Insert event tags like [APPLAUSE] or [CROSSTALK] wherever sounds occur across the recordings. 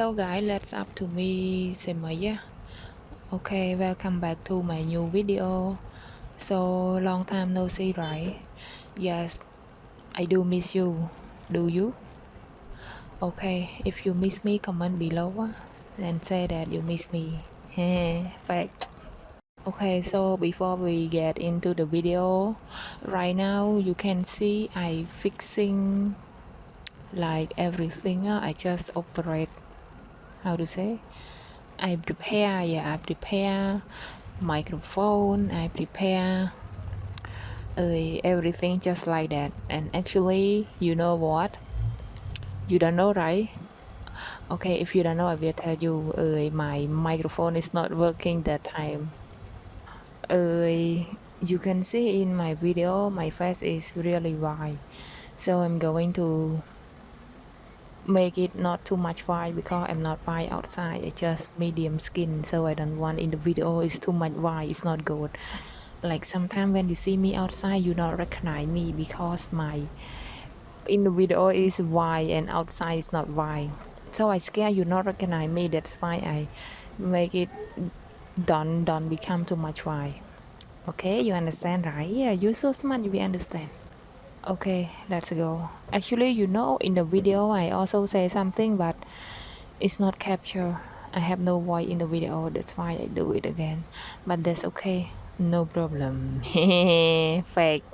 Hello guys, let's up to me Semaya. Okay, welcome back to my new video. So long time no see, right? Yes, I do miss you. Do you? Okay, if you miss me, comment below ah, and say that you miss me. [LAUGHS] Fact. Okay, so before we get into the video, right now you can see I fixing like everything. ah, I just operate how to say I prepare yeah I prepare microphone I prepare uh, everything just like that. And actually you know what? You don't know right? Okay if you don't know I will tell you uh, my microphone is not working that time. Uh, you can see in my video my face is really wide so I'm going to make it not too much white because I'm not white outside. It's just medium skin so I don't want in the video oh, it's too much white it's not good. Like sometimes when you see me outside you not recognize me because my in the video is white and outside is not white so I scare you not recognize me that's why I make it don't don't become too much white okay you understand right? Yeah you're so smart you understand okay let's go. Actually you know in the video i also say something but it's not captured i have no voice in the video that's why i do it again. But that's okay no problem. [LAUGHS] Fake.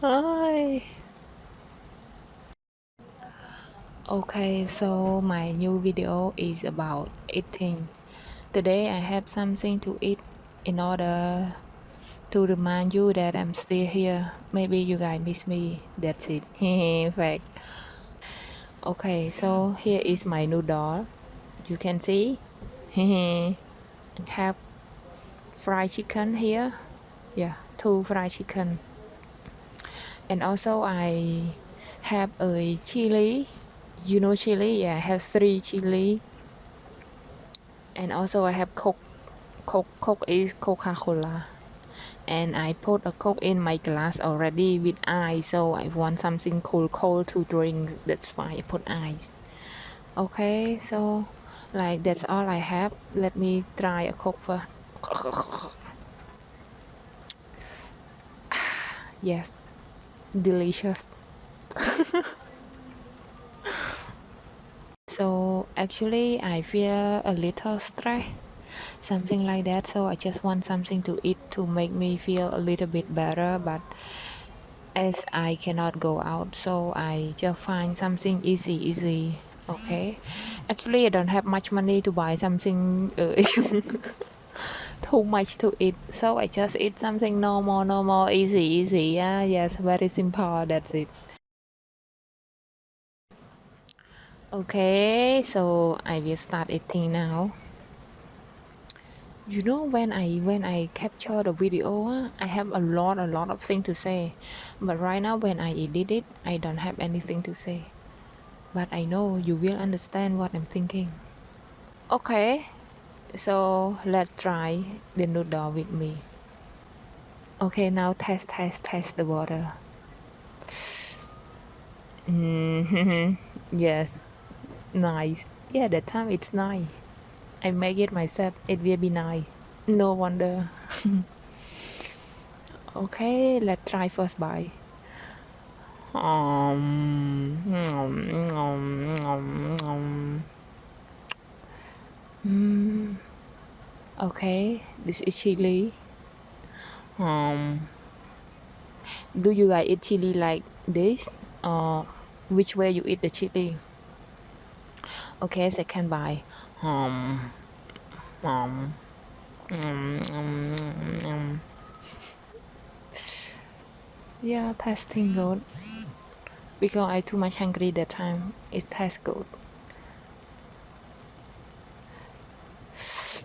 Hi. okay so my new video is about eating. Today i have something to eat in order to remind you that I'm still here. Maybe you guys miss me. That's it. [LAUGHS] In fact. Okay, so here is my new doll. You can see. [LAUGHS] have fried chicken here. Yeah, two fried chicken. And also I have a chili. You know chili? Yeah, I have three chili. And also I have Coke. Coke, Coke is Coca-Cola and I put a coke in my glass already with ice so I want something cool cold to drink. That's why I put ice. Okay so like that's all I have. Let me try a coke [SIGHS] yes. Delicious. [LAUGHS] So actually I feel a little stressed something like that. So I just want something to eat to make me feel a little bit better but as I cannot go out so I just find something easy easy okay? Actually I don't have much money to buy something uh, [LAUGHS] too much to eat. So I just eat something normal normal easy easy. Yeah yes very simple. That's it. Okay so I will start eating now you know when i when i capture the video i have a lot a lot of things to say. But right now when i edit it i don't have anything to say. But i know you will understand what i'm thinking. Okay so let's try the noodle with me. Okay now test test test the water. [LAUGHS] Mm -hmm. yes. Nice. Yeah that time it's nice I make it myself. It will be nice. No wonder. [LAUGHS] okay, let's try first bite. Um, um, um, um. Mm. Okay, this is chili. Um, do you guys eat chili like this? Or which way you eat the chili? Okay, second bite um, um, um, um, um. yeah tasting good because I too much hungry that time. It tastes good [SIGHS]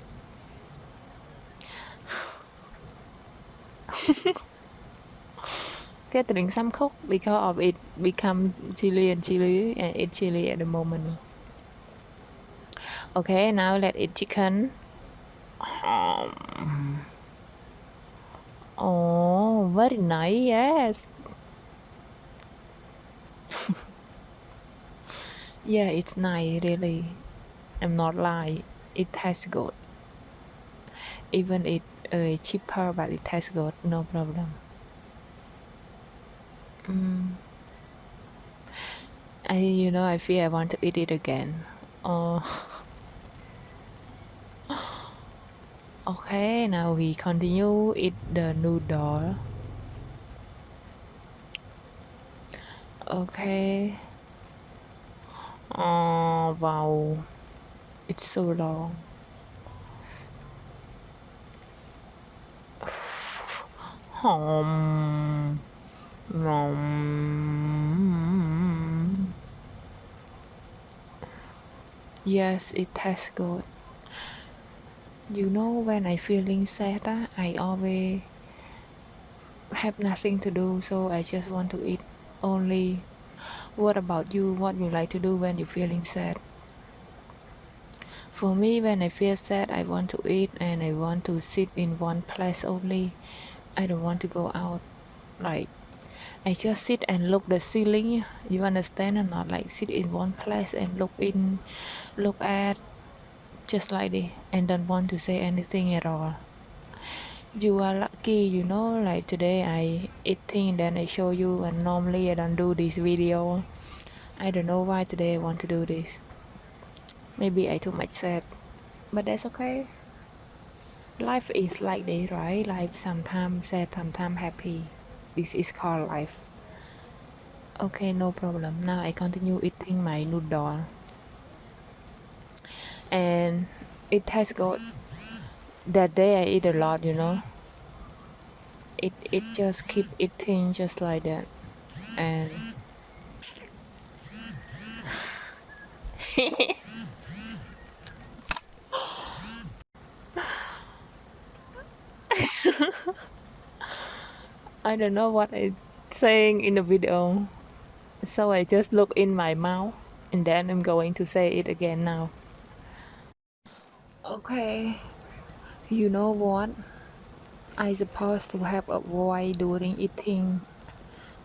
Get drink some coke because of it become chili and chili and eat chili at the moment okay now let it chicken um, oh very nice yes [LAUGHS] Yeah, it's nice, really. I'm not lying. It tastes good. Even it uh, cheaper, but it tastes good. No problem. Mm. I, you know, I feel I want to eat it again. Oh. [LAUGHS] okay, now we continue eat the noodle. Okay. Oh, wow. It's so long. Home. Nom. Yes, it tastes good. You know, when I feeling sad, ah, I always have nothing to do, so I just want to eat only. What about you? What you like to do when you're feeling sad? For me, when I feel sad, I want to eat and I want to sit in one place only. I don't want to go out. Like, I just sit and look the ceiling. You understand or not? Like, sit in one place and look in, look at, just like this, and don't want to say anything at all. You are lucky, you know. Like today, I eating, then I show you, and normally I don't do this video. I don't know why today I want to do this. Maybe I too much sad, but that's okay. Life is like this, right? Life sometimes sad, sometimes happy. This is called life. Okay, no problem. Now I continue eating my noodle. And it tastes good. That day I eat a lot, you know. It it just keep eating just like that. And [LAUGHS] I don't know what I'm saying in the video. So I just look in my mouth and then I'm going to say it again now. Okay, you know what? I supposed to have a voice during eating,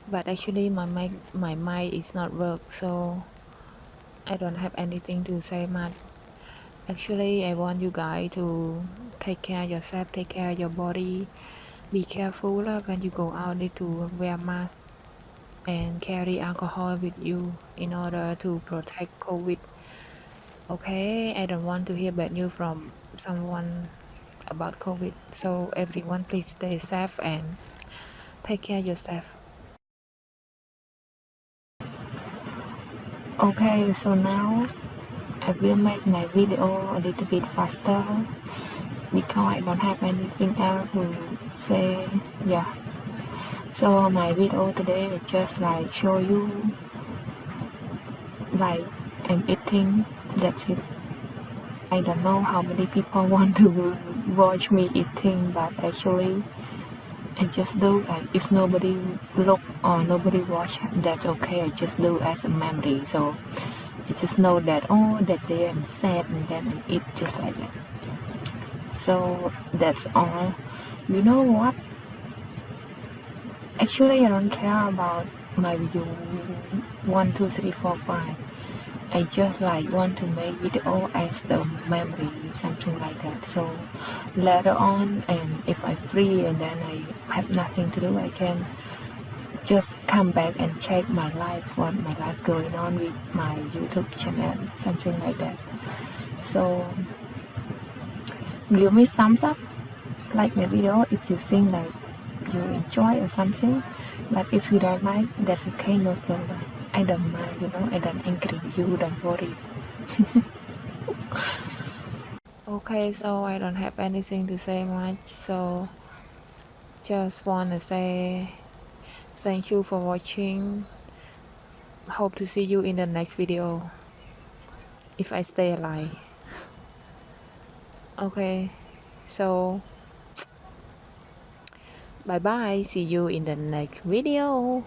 but actually my mic, my mic is not work, so I don't have anything to say much. Actually, I want you guys to take care yourself, take care your body, be careful when you go out need to wear mask and carry alcohol with you in order to protect covid okay i don't want to hear bad news from someone about covid. So everyone please stay safe and take care yourself. Okay so now i will make my video a little bit faster because I don't have anything else to say yeah. So my video today is just like show you like I'm eating that's it I don't know how many people [LAUGHS] want to watch me eating but actually I just do. Like if nobody look or nobody watch that's okay. I just do as a memory. So I just know that oh that day I'm sad and then I eat just like that. So that's all. You know what? Actually I don't care about my view. One two three four five I just like want to make video as the memory something like that. So later on and if I free and then I have nothing to do I can just come back and check my life what my life going on with my YouTube channel something like that. So give me thumbs up like my video if you think like you enjoy or something. But if you don't like that's okay no problem I don't mind you know I don't angry you don't worry. [LAUGHS] Okay so I don't have anything to say much so just wanna say thank you for watching. Hope to see you in the next video if I stay alive. [LAUGHS] Okay so [TSK] bye bye see you in the next video